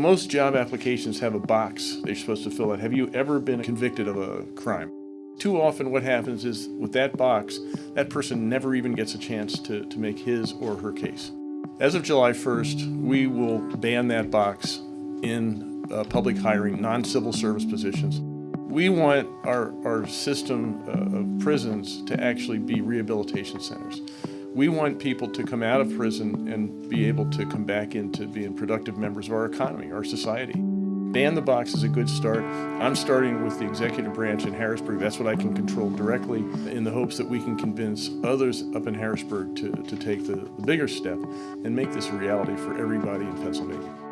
Most job applications have a box they're supposed to fill out. Have you ever been convicted of a crime? Too often what happens is with that box, that person never even gets a chance to, to make his or her case. As of July 1st, we will ban that box in uh, public hiring, non-civil service positions. We want our, our system uh, of prisons to actually be rehabilitation centers. We want people to come out of prison and be able to come back into being productive members of our economy, our society. Ban the box is a good start. I'm starting with the executive branch in Harrisburg. That's what I can control directly in the hopes that we can convince others up in Harrisburg to, to take the, the bigger step and make this a reality for everybody in Pennsylvania.